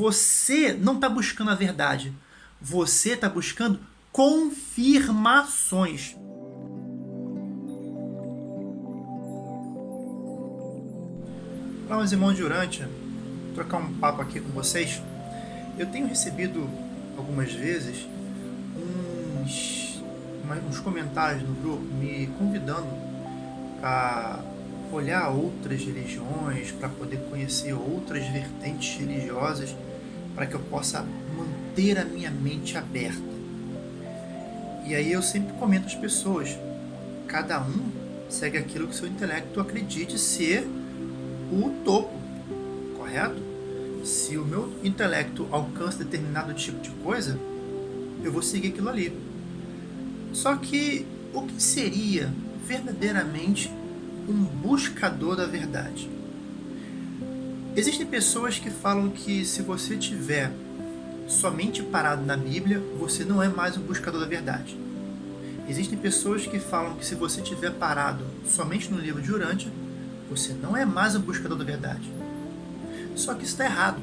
você não está buscando a verdade. Você está buscando confirmações. Olá, meus irmãos de Urântia. Vou trocar um papo aqui com vocês. Eu tenho recebido algumas vezes uns, uns comentários no grupo me convidando para olhar outras religiões, para poder conhecer outras vertentes religiosas, para que eu possa manter a minha mente aberta. E aí eu sempre comento às pessoas, cada um segue aquilo que seu intelecto acredite ser o topo, correto? Se o meu intelecto alcança determinado tipo de coisa, eu vou seguir aquilo ali. Só que o que seria verdadeiramente um buscador da verdade. Existem pessoas que falam que se você tiver somente parado na Bíblia, você não é mais um buscador da verdade. Existem pessoas que falam que se você tiver parado somente no livro de Urântia, você não é mais um buscador da verdade. Só que isso está errado.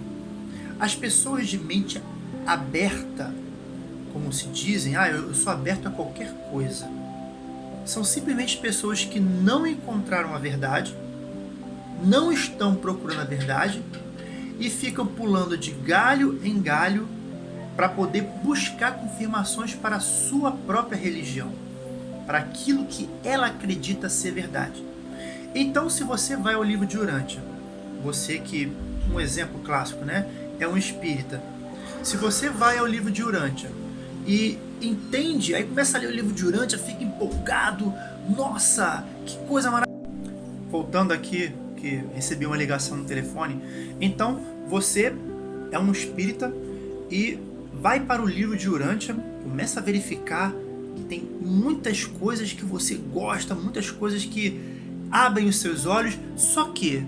As pessoas de mente aberta, como se dizem, ah, eu sou aberto a qualquer coisa são simplesmente pessoas que não encontraram a verdade, não estão procurando a verdade e ficam pulando de galho em galho para poder buscar confirmações para a sua própria religião, para aquilo que ela acredita ser verdade. Então, se você vai ao livro de Urântia, você que, um exemplo clássico, né, é um espírita. Se você vai ao livro de Urântia e entende, aí começa a ler o livro de Urântia, fica empolgado, nossa, que coisa maravilhosa. Voltando aqui, que recebi uma ligação no telefone, então você é um espírita e vai para o livro de Urântia, começa a verificar que tem muitas coisas que você gosta, muitas coisas que abrem os seus olhos, só que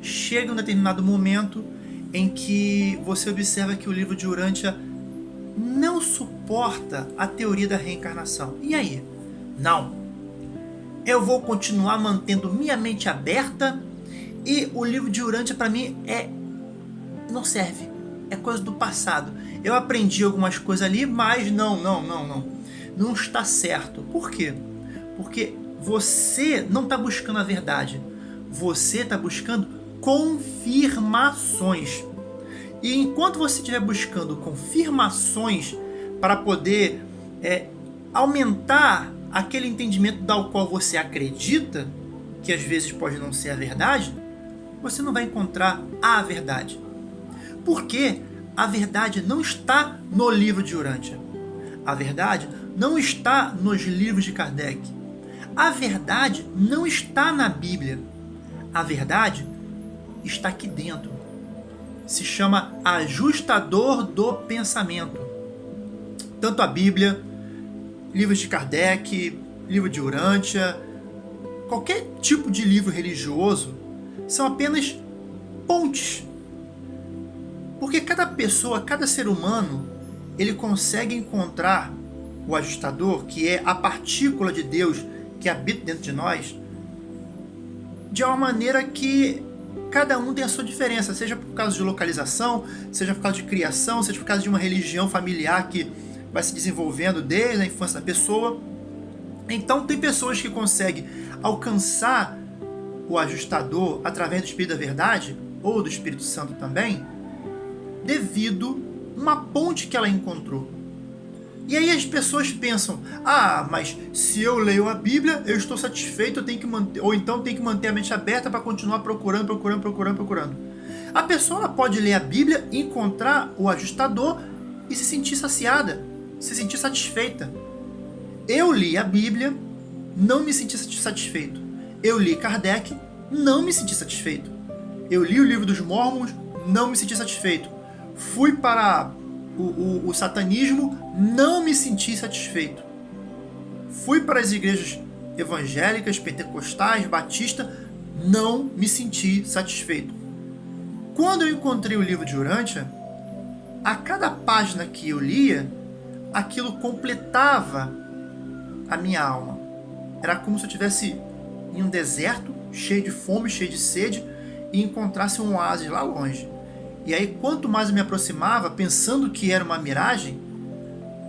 chega um determinado momento em que você observa que o livro de Urântia não suporta a teoria da reencarnação. E aí? Não. Eu vou continuar mantendo minha mente aberta e o livro de Urântia para mim é não serve. É coisa do passado. Eu aprendi algumas coisas ali, mas não, não, não, não. Não está certo. Por quê? Porque você não está buscando a verdade. Você está buscando confirmações. E enquanto você estiver buscando confirmações para poder é, aumentar aquele entendimento tal qual você acredita, que às vezes pode não ser a verdade, você não vai encontrar a verdade. Porque a verdade não está no livro de Urântia. A verdade não está nos livros de Kardec. A verdade não está na Bíblia. A verdade está aqui dentro se chama ajustador do pensamento. Tanto a Bíblia, livros de Kardec, livro de Urântia, qualquer tipo de livro religioso são apenas pontes. Porque cada pessoa, cada ser humano, ele consegue encontrar o ajustador, que é a partícula de Deus que habita dentro de nós, de uma maneira que cada um tem a sua diferença, seja por causa de localização, seja por causa de criação, seja por causa de uma religião familiar que vai se desenvolvendo desde a infância da pessoa. Então tem pessoas que conseguem alcançar o ajustador através do Espírito da Verdade, ou do Espírito Santo também, devido uma ponte que ela encontrou. E aí as pessoas pensam, ah, mas se eu leio a Bíblia, eu estou satisfeito, eu tenho que manter, ou então tenho que manter a mente aberta para continuar procurando, procurando, procurando, procurando. A pessoa pode ler a Bíblia, encontrar o ajustador e se sentir saciada, se sentir satisfeita. Eu li a Bíblia, não me senti satisfeito. Eu li Kardec, não me senti satisfeito. Eu li o livro dos Mormons, não me senti satisfeito. Fui para o, o, o satanismo, não me senti satisfeito. Fui para as igrejas evangélicas, pentecostais, batista, não me senti satisfeito. Quando eu encontrei o livro de Urântia, a cada página que eu lia, aquilo completava a minha alma. Era como se eu estivesse em um deserto, cheio de fome, cheio de sede, e encontrasse um oásis lá longe. E aí, quanto mais eu me aproximava, pensando que era uma miragem,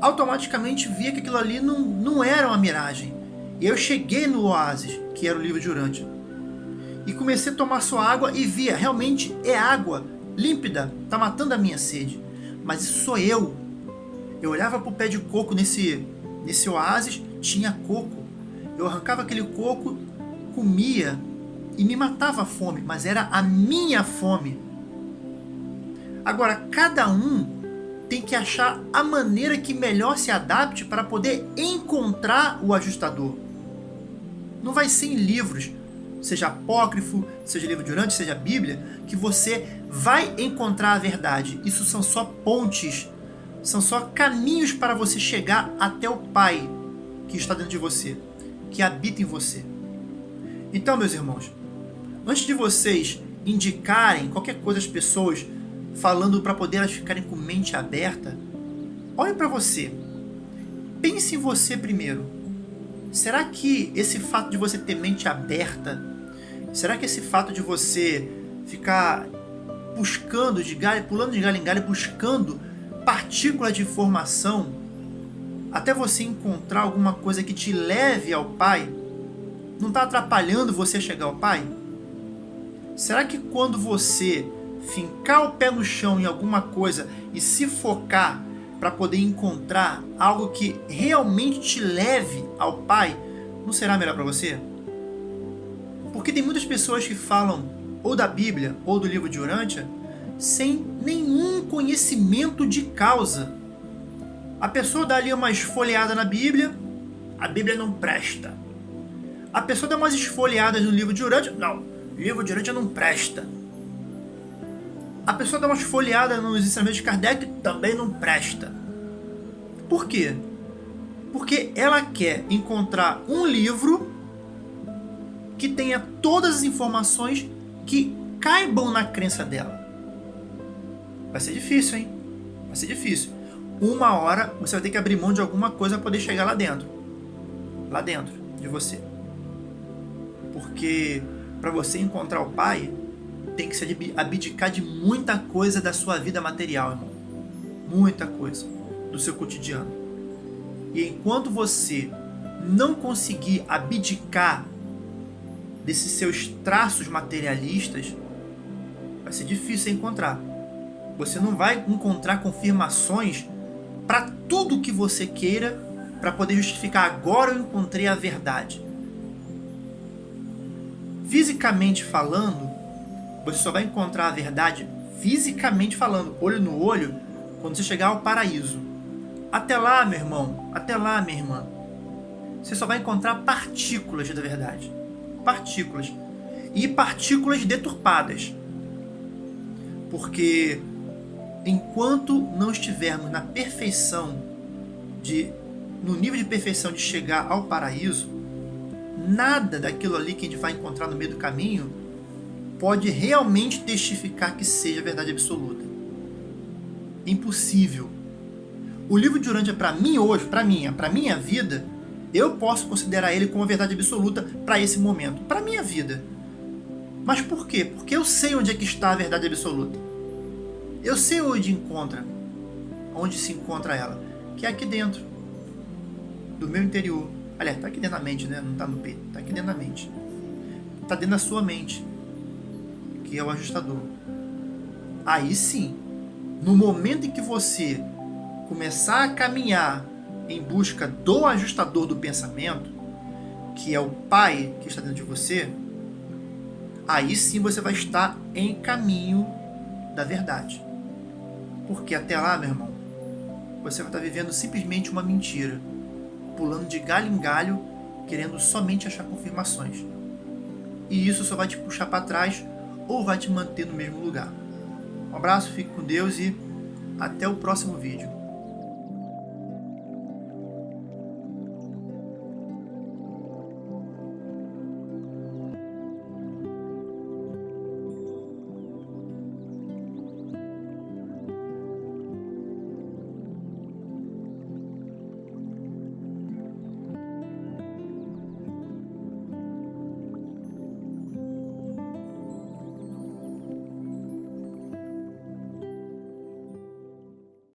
automaticamente via que aquilo ali não, não era uma miragem. E eu cheguei no oásis, que era o livro de Urântia. E comecei a tomar sua água e via, realmente é água, límpida, tá matando a minha sede. Mas isso sou eu. Eu olhava para o pé de coco nesse, nesse oásis, tinha coco. Eu arrancava aquele coco, comia e me matava a fome, mas era a minha fome. Agora, cada um tem que achar a maneira que melhor se adapte para poder encontrar o ajustador. Não vai ser em livros, seja apócrifo, seja livro de Urante, seja Bíblia, que você vai encontrar a verdade. Isso são só pontes, são só caminhos para você chegar até o Pai que está dentro de você, que habita em você. Então, meus irmãos, antes de vocês indicarem qualquer coisa às pessoas, falando para poder elas ficarem com mente aberta, olhem para você. Pense em você primeiro. Será que esse fato de você ter mente aberta, será que esse fato de você ficar buscando de galho, pulando de galho em galho, buscando partículas de informação, até você encontrar alguma coisa que te leve ao Pai, não está atrapalhando você chegar ao Pai? Será que quando você fincar o pé no chão em alguma coisa e se focar para poder encontrar algo que realmente te leve ao Pai, não será melhor para você? Porque tem muitas pessoas que falam ou da Bíblia ou do livro de Urântia sem nenhum conhecimento de causa. A pessoa dá ali uma esfoliada na Bíblia, a Bíblia não presta. A pessoa dá umas esfoliadas no livro de Urântia, não, livro de Urântia não presta. A pessoa dá uma esfoliada nos ensinamentos de Kardec, também não presta. Por quê? Porque ela quer encontrar um livro que tenha todas as informações que caibam na crença dela. Vai ser difícil, hein? Vai ser difícil. Uma hora você vai ter que abrir mão de alguma coisa para poder chegar lá dentro. Lá dentro de você. Porque para você encontrar o Pai, tem que se abdicar de muita coisa da sua vida material, irmão. Muita coisa do seu cotidiano. E enquanto você não conseguir abdicar desses seus traços materialistas, vai ser difícil encontrar. Você não vai encontrar confirmações para tudo que você queira para poder justificar agora eu encontrei a verdade. Fisicamente falando, você só vai encontrar a verdade fisicamente falando, olho no olho, quando você chegar ao paraíso. Até lá, meu irmão, até lá, minha irmã, você só vai encontrar partículas da verdade. Partículas. E partículas deturpadas. Porque enquanto não estivermos na perfeição, de, no nível de perfeição de chegar ao paraíso, nada daquilo ali que a gente vai encontrar no meio do caminho pode realmente testificar que seja verdade absoluta. Impossível. O livro de Urântia, para mim hoje, para minha, para minha vida, eu posso considerar ele como a verdade absoluta para esse momento, para minha vida. Mas por quê? Porque eu sei onde é que está a verdade absoluta. Eu sei onde encontra, onde se encontra ela, que é aqui dentro, do meu interior. Aliás, está aqui dentro da mente, né? Não está no peito, está aqui dentro da mente. Está dentro da sua mente que é o ajustador. Aí sim, no momento em que você começar a caminhar em busca do ajustador do pensamento, que é o Pai que está dentro de você, aí sim você vai estar em caminho da verdade. Porque até lá, meu irmão, você vai estar vivendo simplesmente uma mentira, pulando de galho em galho, querendo somente achar confirmações. E isso só vai te puxar para trás ou vai te manter no mesmo lugar. Um abraço, fique com Deus e até o próximo vídeo.